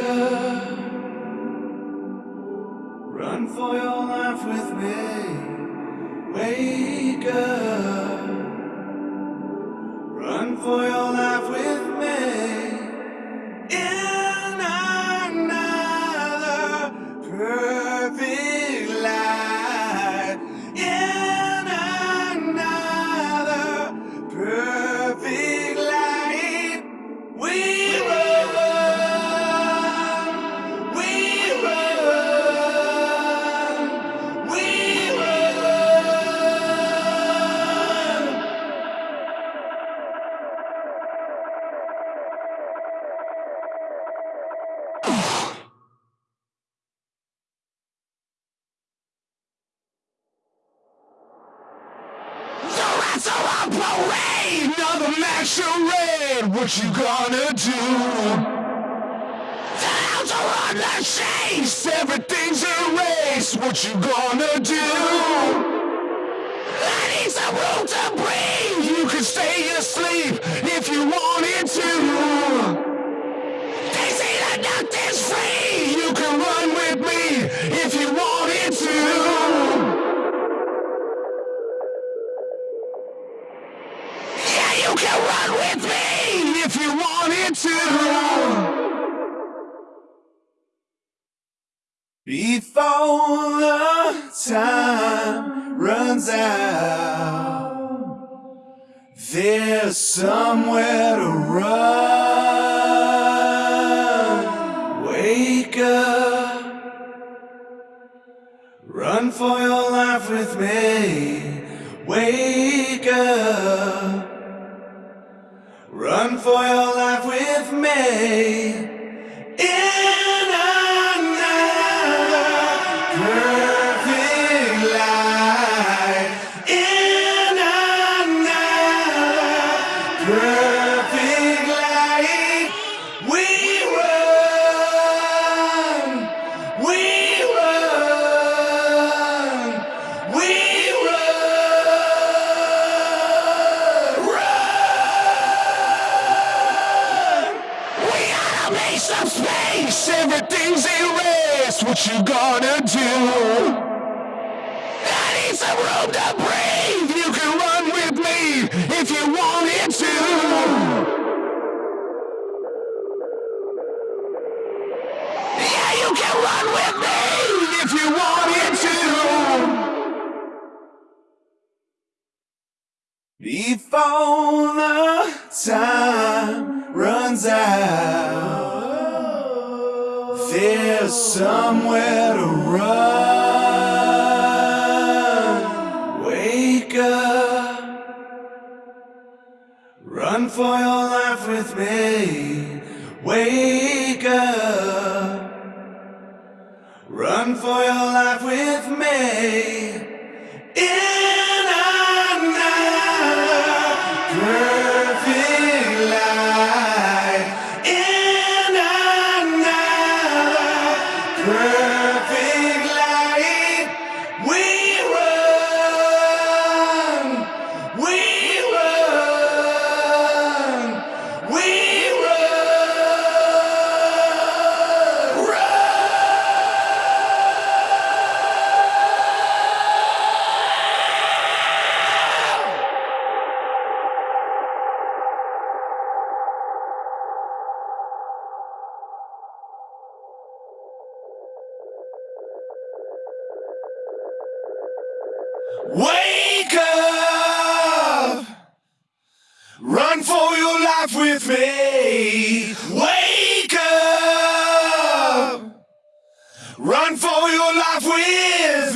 up. Run for your life with me. Wake up. Masquerade. What you gonna do? The house are on the chase, everything's erased. What you gonna do? Before the time runs out, there's somewhere to run. Wake up, run for your life with me. Wake up, run for your life with me. Some space. Everything's erased. What you gonna do? I need some room to breathe. You can run with me if you wanted to. Yeah, you can run with me if you wanted to. Before the time runs out, there's somewhere to run. Wake up, run for your life with me. Wake up, run for your life with me. Wake up! Run for your life with me! Wake up! Run for your life with